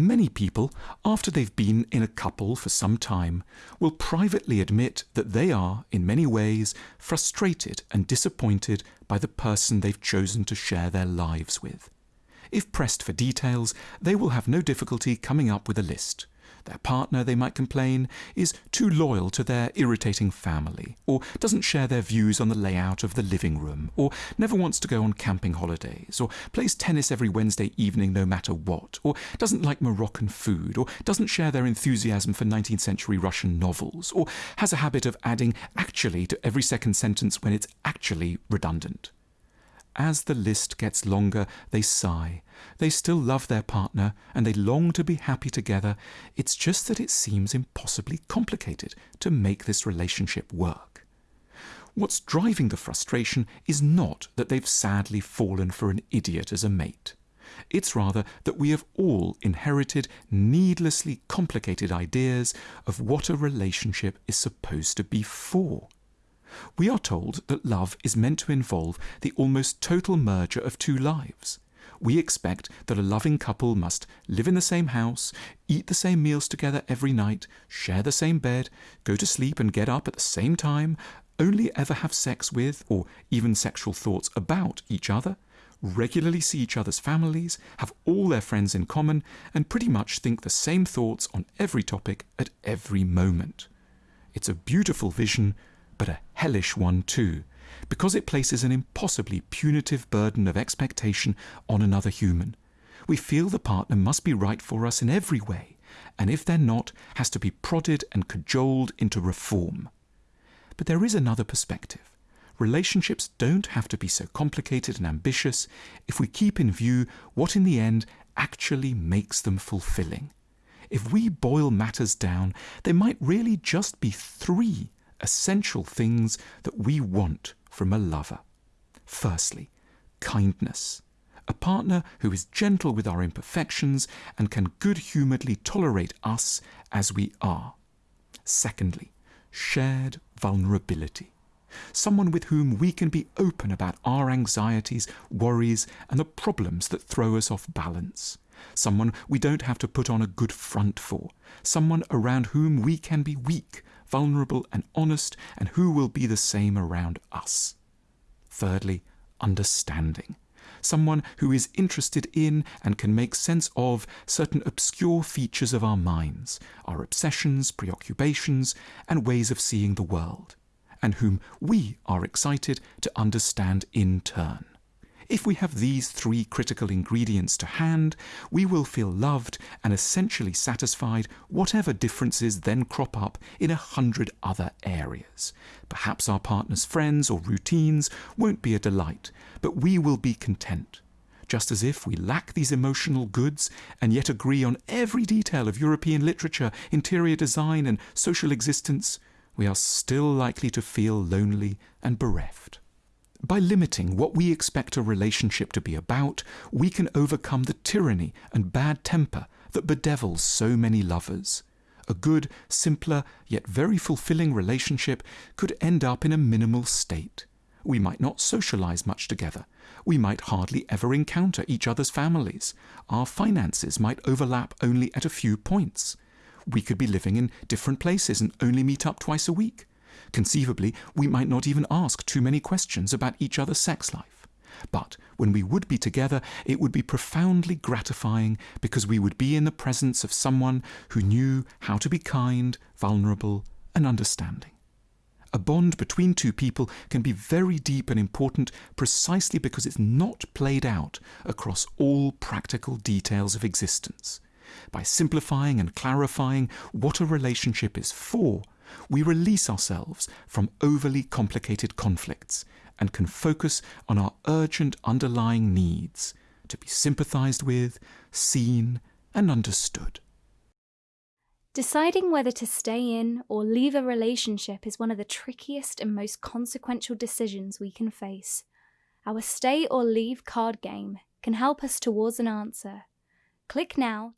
Many people, after they've been in a couple for some time, will privately admit that they are, in many ways, frustrated and disappointed by the person they've chosen to share their lives with. If pressed for details, they will have no difficulty coming up with a list. Their partner, they might complain, is too loyal to their irritating family, or doesn't share their views on the layout of the living room, or never wants to go on camping holidays, or plays tennis every Wednesday evening no matter what, or doesn't like Moroccan food, or doesn't share their enthusiasm for 19th century Russian novels, or has a habit of adding actually to every second sentence when it's actually redundant. As the list gets longer, they sigh. They still love their partner and they long to be happy together. It's just that it seems impossibly complicated to make this relationship work. What's driving the frustration is not that they've sadly fallen for an idiot as a mate. It's rather that we have all inherited needlessly complicated ideas of what a relationship is supposed to be for. We are told that love is meant to involve the almost total merger of two lives. We expect that a loving couple must live in the same house, eat the same meals together every night, share the same bed, go to sleep and get up at the same time, only ever have sex with, or even sexual thoughts about each other, regularly see each other's families, have all their friends in common, and pretty much think the same thoughts on every topic at every moment. It's a beautiful vision but a hellish one too, because it places an impossibly punitive burden of expectation on another human. We feel the partner must be right for us in every way, and if they're not, has to be prodded and cajoled into reform. But there is another perspective. Relationships don't have to be so complicated and ambitious if we keep in view what in the end actually makes them fulfilling. If we boil matters down, there might really just be three essential things that we want from a lover. Firstly, kindness. A partner who is gentle with our imperfections and can good humouredly tolerate us as we are. Secondly, shared vulnerability. Someone with whom we can be open about our anxieties, worries, and the problems that throw us off balance. Someone we don't have to put on a good front for. Someone around whom we can be weak vulnerable and honest, and who will be the same around us. Thirdly, understanding. Someone who is interested in and can make sense of certain obscure features of our minds, our obsessions, preoccupations, and ways of seeing the world, and whom we are excited to understand in turn. If we have these three critical ingredients to hand, we will feel loved and essentially satisfied whatever differences then crop up in a hundred other areas. Perhaps our partner's friends or routines won't be a delight, but we will be content just as if we lack these emotional goods and yet agree on every detail of European literature, interior design, and social existence, we are still likely to feel lonely and bereft. By limiting what we expect a relationship to be about, we can overcome the tyranny and bad temper that bedevils so many lovers. A good, simpler, yet very fulfilling relationship could end up in a minimal state. We might not socialize much together. We might hardly ever encounter each other's families. Our finances might overlap only at a few points. We could be living in different places and only meet up twice a week. Conceivably, we might not even ask too many questions about each other's sex life. But when we would be together, it would be profoundly gratifying because we would be in the presence of someone who knew how to be kind, vulnerable, and understanding. A bond between two people can be very deep and important precisely because it's not played out across all practical details of existence. By simplifying and clarifying what a relationship is for, we release ourselves from overly complicated conflicts and can focus on our urgent underlying needs to be sympathized with, seen, and understood. Deciding whether to stay in or leave a relationship is one of the trickiest and most consequential decisions we can face. Our stay or leave card game can help us towards an answer. Click now